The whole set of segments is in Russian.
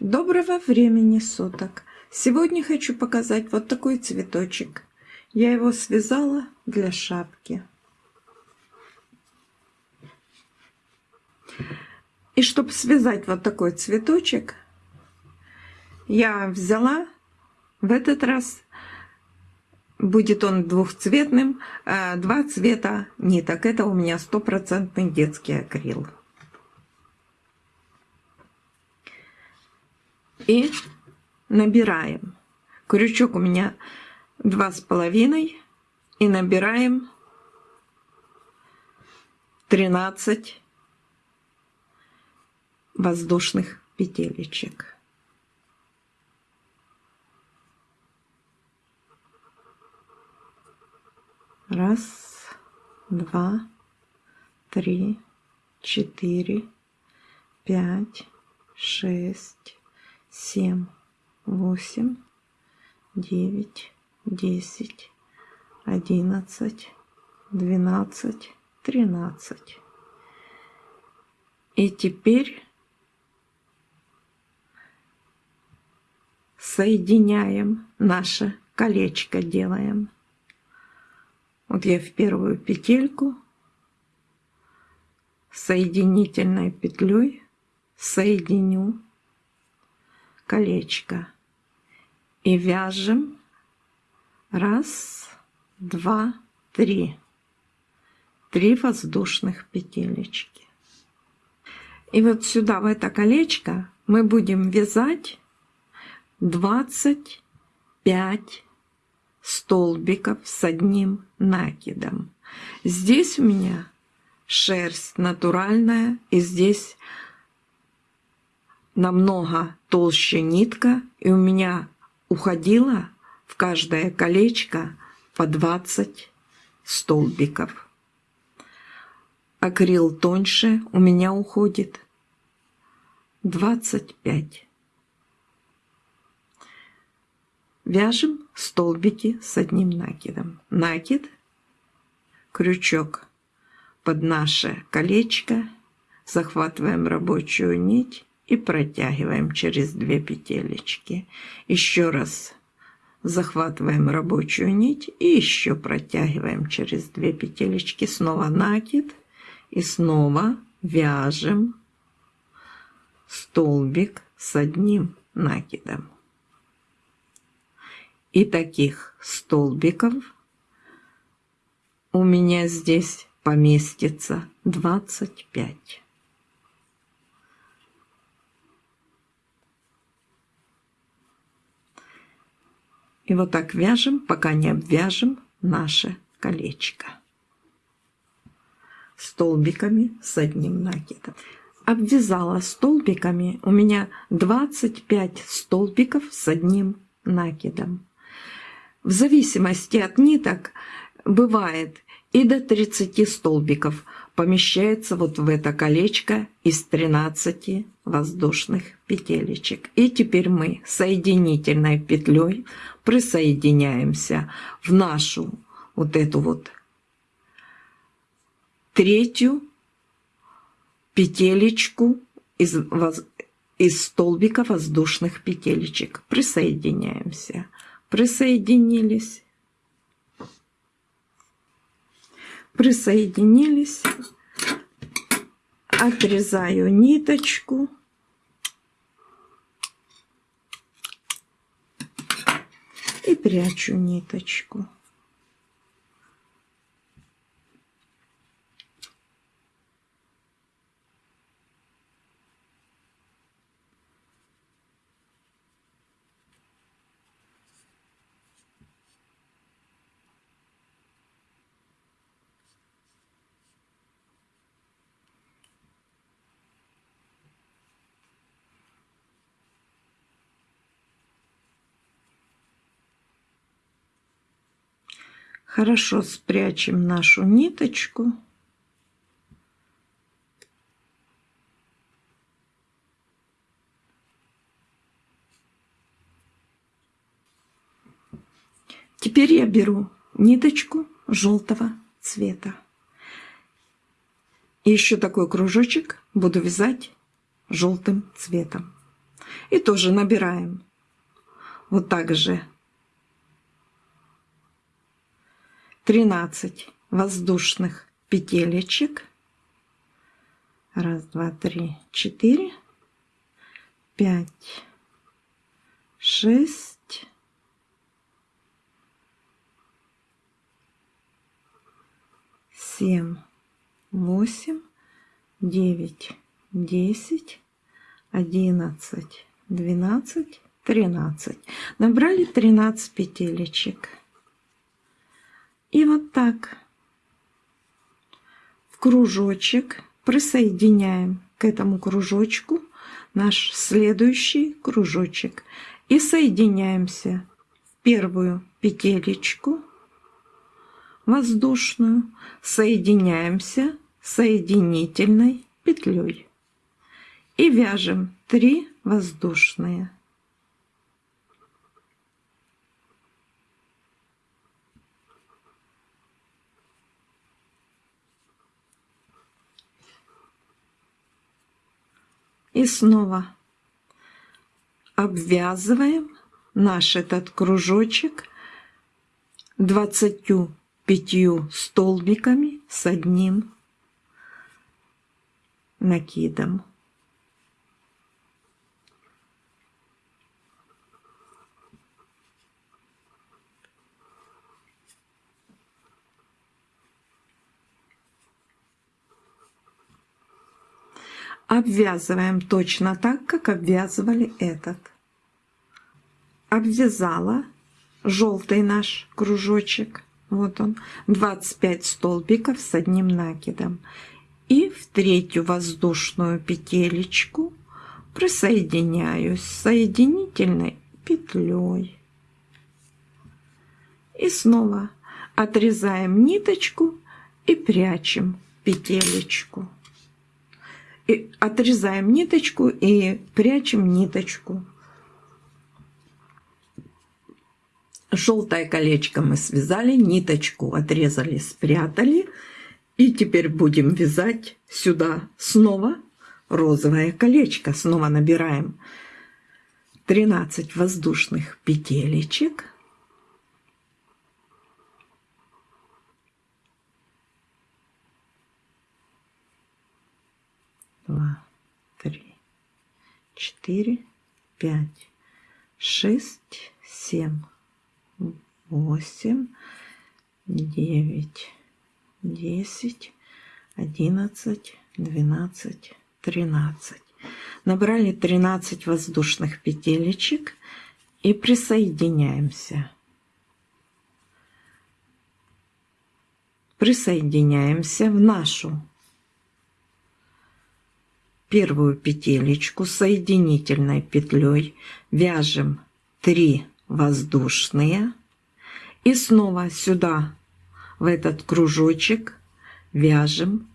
Доброго времени суток! Сегодня хочу показать вот такой цветочек. Я его связала для шапки. И чтобы связать вот такой цветочек, я взяла в этот раз, будет он двухцветным, э, два цвета ниток. Это у меня стопроцентный детский акрил. И набираем. Крючок у меня два с половиной и набираем 13 воздушных петелечек. Раз, два, три, четыре, пять, шесть, семь, восемь, девять, десять, одиннадцать, двенадцать, тринадцать. И теперь соединяем наше колечко, делаем. Вот я в первую петельку соединительной петлей соединю колечко и вяжем раз, два, три. Три воздушных петелечки. И вот сюда, в это колечко, мы будем вязать 25 столбиков с одним накидом. Здесь у меня шерсть натуральная, и здесь намного толще нитка, и у меня уходило в каждое колечко по 20 столбиков. Акрил тоньше у меня уходит 25. Вяжем столбики с одним накидом. Накид, крючок под наше колечко, захватываем рабочую нить и протягиваем через две петелечки. Еще раз захватываем рабочую нить и еще протягиваем через две петелечки. Снова накид и снова вяжем столбик с одним накидом. И таких столбиков у меня здесь поместится 25. И вот так вяжем, пока не обвяжем наше колечко столбиками с одним накидом. Обвязала столбиками, у меня 25 столбиков с одним накидом. В зависимости от ниток бывает и до 30 столбиков помещается вот в это колечко из 13 воздушных петелечек. И теперь мы соединительной петлей присоединяемся в нашу вот эту вот третью петелечку из, из столбика воздушных петелечек. Присоединяемся. Присоединились. Присоединились. Отрезаю ниточку. И прячу ниточку. Хорошо спрячем нашу ниточку. Теперь я беру ниточку желтого цвета. И еще такой кружочек буду вязать желтым цветом. И тоже набираем. Вот так же. 13 воздушных петелечек. Раз, два, три, четыре, пять, шесть, семь, восемь, девять, десять, одиннадцать, двенадцать, тринадцать. Набрали тринадцать петелечек. И вот так. В кружочек присоединяем к этому кружочку наш следующий кружочек. И соединяемся в первую петелечку воздушную, соединяемся соединительной петлей. И вяжем 3 воздушные. И снова обвязываем наш этот кружочек 25 столбиками с одним накидом. Обвязываем точно так, как обвязывали этот. Обвязала желтый наш кружочек. Вот он, 25 столбиков с одним накидом. И в третью воздушную петелечку присоединяюсь соединительной петлей. И снова отрезаем ниточку и прячем петелечку отрезаем ниточку и прячем ниточку. Желтое колечко мы связали, ниточку отрезали, спрятали. И теперь будем вязать сюда снова розовое колечко. Снова набираем 13 воздушных петелечек. Два, три, четыре, пять, шесть, семь, восемь, девять, десять, одиннадцать, двенадцать, тринадцать. Набрали 13 воздушных петелечек и присоединяемся. Присоединяемся в нашу первую петелечку соединительной петлей вяжем 3 воздушные. И снова сюда в этот кружочек вяжем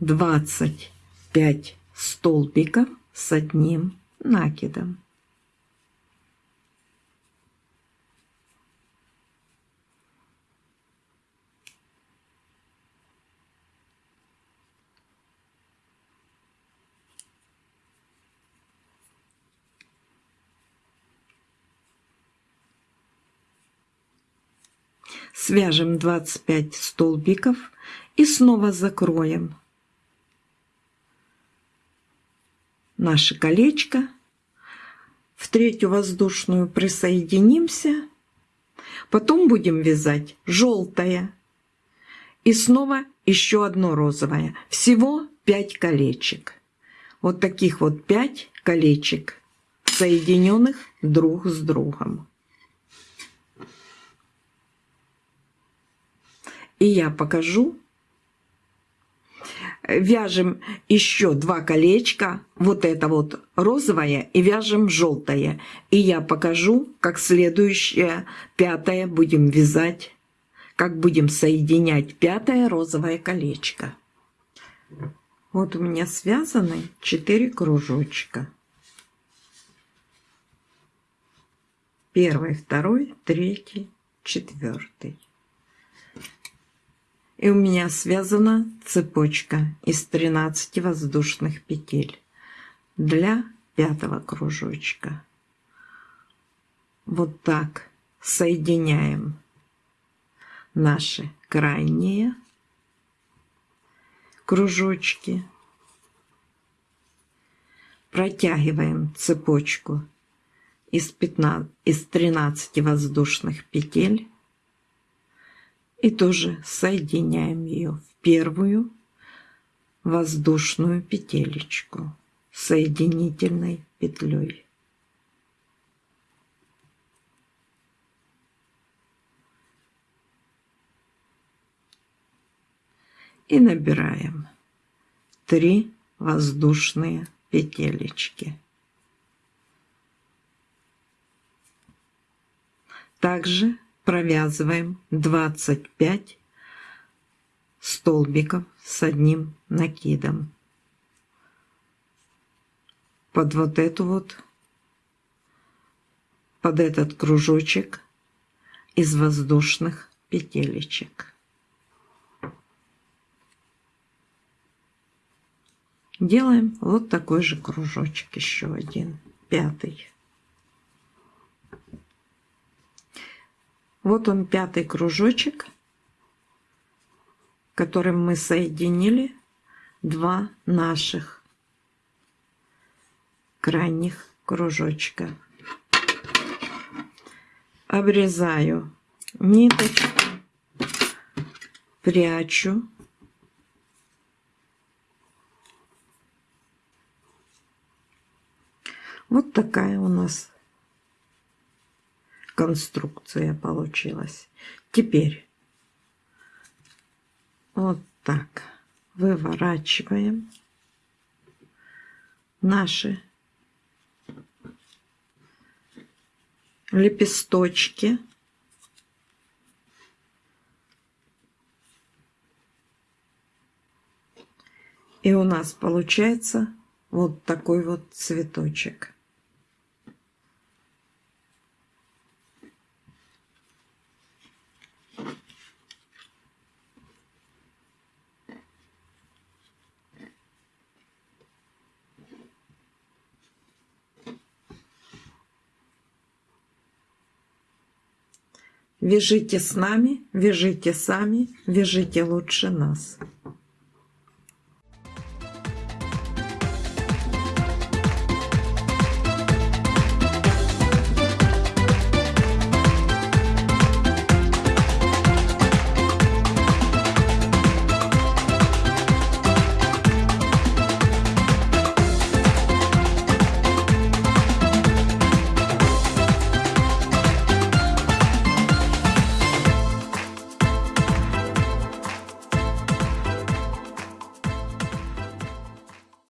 25 столбиков с одним накидом свяжем 25 столбиков и снова закроем наше колечко. В третью воздушную присоединимся. Потом будем вязать желтое. И снова еще одно розовое. Всего 5 колечек. Вот таких вот 5 колечек, соединенных друг с другом. И я покажу. Вяжем еще два колечка, вот это вот розовое, и вяжем желтое. И я покажу, как следующее, пятое будем вязать, как будем соединять пятое розовое колечко. Вот у меня связаны 4 кружочка. Первый, второй, третий, четвертый. И у меня связана цепочка из 13 воздушных петель для пятого кружочка. Вот так соединяем наши крайние кружочки. Протягиваем цепочку из, 15, из 13 воздушных петель и тоже соединяем ее в первую воздушную петелечку соединительной петлей. И набираем 3 воздушные петелечки. Также провязываем 25 столбиков с одним накидом под вот эту вот под этот кружочек из воздушных петелечек. Делаем вот такой же кружочек, еще один, пятый. Вот он пятый кружочек, которым мы соединили два наших крайних кружочка. Обрезаю ниточку, прячу. Вот такая у нас конструкция получилась. Теперь вот так выворачиваем наши лепесточки. И у нас получается вот такой вот цветочек. Вяжите с нами, вяжите сами, вяжите лучше нас.